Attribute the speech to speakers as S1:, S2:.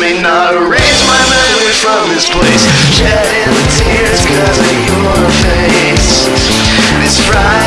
S1: May not erase my memory from this place. Shedding the tears cause of your face. This Friday